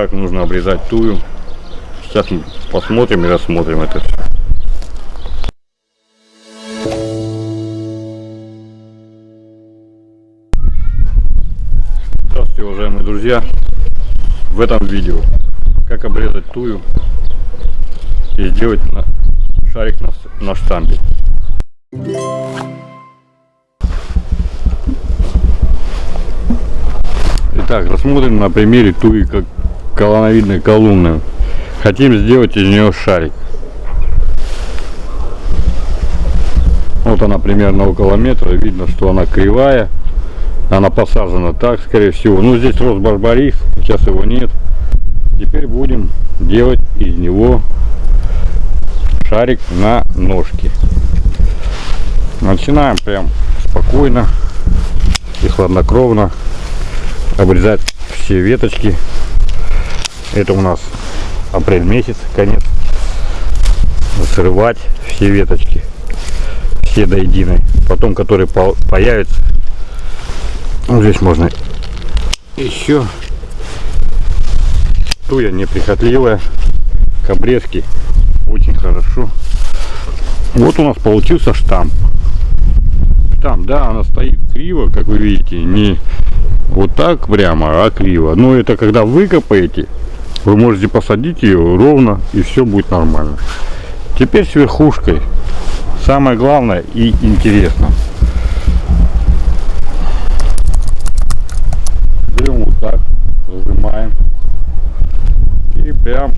как нужно обрезать тую. Сейчас посмотрим и рассмотрим это все. Здравствуйте, уважаемые друзья! В этом видео как обрезать тую и сделать на шарик на, на штампе. Итак, рассмотрим на примере туи как колоновидной колонны. Хотим сделать из нее шарик. Вот она примерно около метра. Видно, что она кривая. Она посажена так, скорее всего. Ну, здесь рос барбарис. Сейчас его нет. Теперь будем делать из него шарик на ножке. Начинаем прям спокойно и хладнокровно обрезать все веточки. Это у нас апрель месяц, конец. Срывать все веточки, все до единой. Потом, которые по появятся, вот здесь можно еще. Туя неприхотливая. К обрезке очень хорошо. Вот у нас получился штамп. Штамп да она стоит криво как вы видите. Не вот так прямо а криво. Но это когда выкопаете вы можете посадить ее ровно и все будет нормально. Теперь с верхушкой. Самое главное и интересно берем вот так зажимаем и прям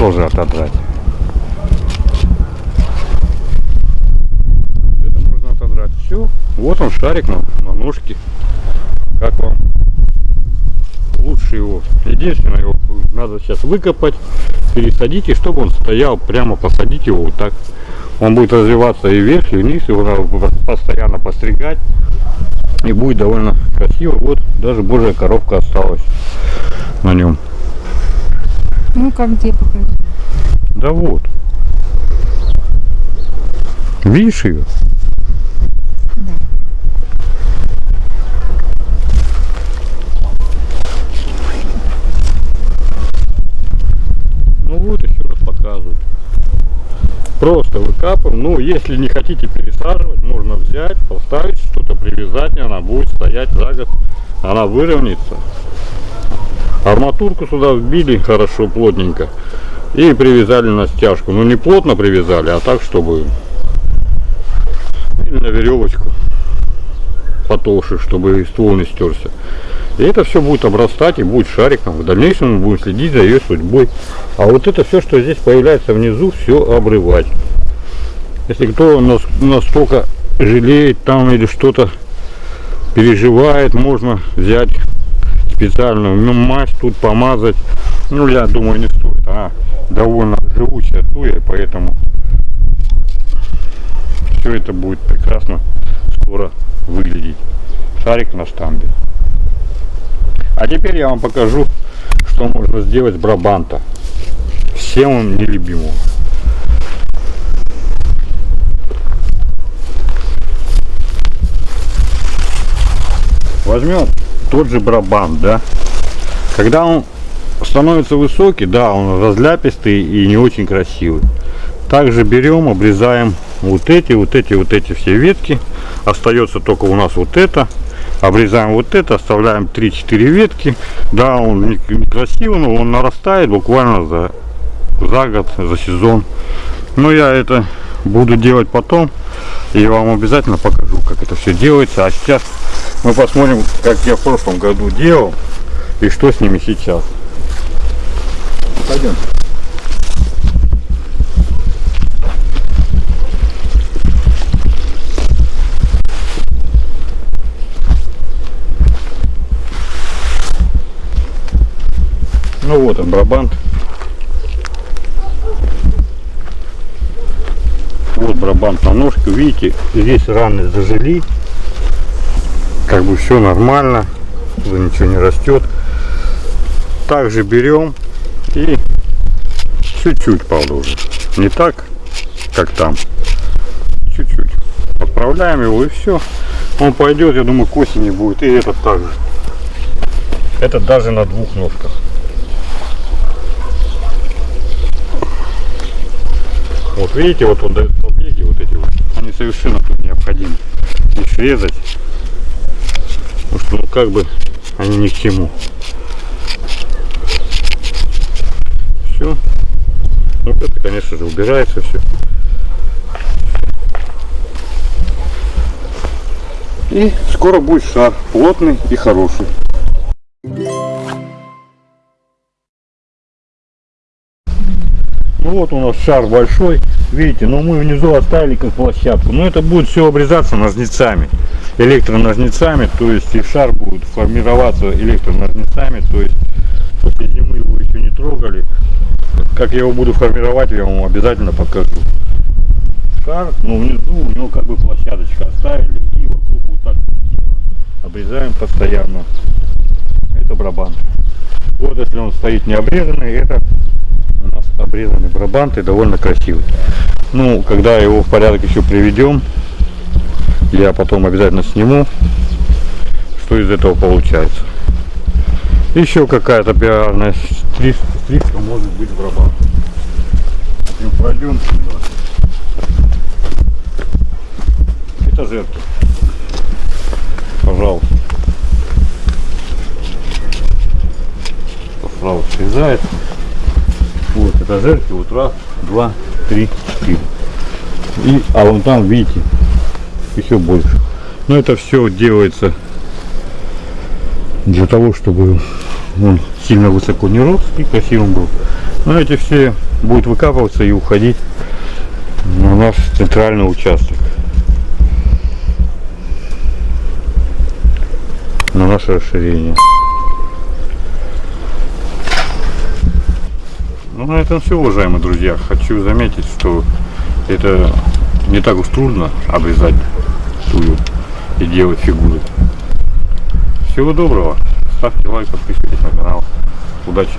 тоже отодрать. Это можно отодрать. Все. Вот он шарик на, на ножке. Как вам? Лучше его. Единственное, его надо сейчас выкопать, пересадить, и чтобы он стоял прямо, посадить его вот так. Он будет развиваться и вверх, и вниз, его надо постоянно постригать. И будет довольно красиво. Вот даже божья коробка осталась на нем. Ну как где покажи? Да вот. Видишь ее? Да. Ну вот еще раз показываю. Просто выкапываем. Ну, если не хотите пересаживать, можно взять, поставить что-то, привязать, и она будет стоять за год. Она выровняется. Арматурку сюда вбили хорошо, плотненько. И привязали на стяжку. Ну не плотно привязали, а так, чтобы или на веревочку потолще, чтобы ствол не стерся. И это все будет обрастать и будет шариком. В дальнейшем мы будем следить за ее судьбой. А вот это все, что здесь появляется внизу, все обрывать. Если кто настолько жалеет там или что-то переживает, можно взять специальную мазь тут помазать. Ну, я думаю, не стоит. Она довольно живучая туя, поэтому все это будет прекрасно скоро выглядеть. Шарик на штамбе. А теперь я вам покажу, что можно сделать с брабанта. Всем он нелюбимого. Возьмем тот же брабант, да. Когда он становится высокий, да, он разляпистый и не очень красивый. Также берем, обрезаем вот эти, вот эти, вот эти все ветки. Остается только у нас вот это. Обрезаем вот это, оставляем 3-4 ветки. Да, он некрасивый, но он нарастает буквально за, за год, за сезон. Но я это буду делать потом. И вам обязательно покажу, как это все делается. А сейчас мы посмотрим, как я в прошлом году делал и что с ними сейчас. Пойдем. Ну вот он, брабант. Вот брабант на ножке. Видите, здесь раны зажили. Как бы все нормально. Ничего не растет. также берем и чуть-чуть, уже. Не так, как там. Чуть-чуть. Отправляем его и все. Он пойдет, я думаю, к осени будет. И этот также. Этот даже на двух ножках. Вот видите, вот он дает побеги, вот эти вот. Они совершенно тут необходимы. И срезать. Потому что, ну, как бы, они ни к чему. Все. Вот это, конечно же, убирается все. И скоро будет шар плотный и хороший. Ну вот у нас шар большой, видите, но мы внизу оставили как площадку. Но это будет все обрезаться ножницами, электроножницами, то есть и шар будет формироваться электроножницами, то есть после зимы его еще не трогали. Как я его буду формировать, я вам обязательно покажу. Шар, но внизу у него как бы площадочка оставили и вокруг вот так обрезаем постоянно. Это барабан. Вот если он стоит не обрезанный, это у нас обрезанный барабан и довольно красивый. Ну, когда его в порядок еще приведем, я потом обязательно сниму, что из этого получается. Еще какая-то пиарная стрижка, стрижка может быть барабан. Ну, пройдем сюда. Этажерки. Пожалуйста. Справа срезает. Вот этажерки, вот раз, два, три, четыре. И, а вон там, видите, еще больше. Но это все делается для того, чтобы он сильно высоко не рос и красивым был. Но эти все будут выкапываться и уходить на наш центральный участок. На наше расширение. Ну, на этом все, уважаемые друзья. Хочу заметить, что это не так уж трудно обрезать тую и делать фигуры. Всего доброго. Ставьте лайк, подписывайтесь на канал. Удачи!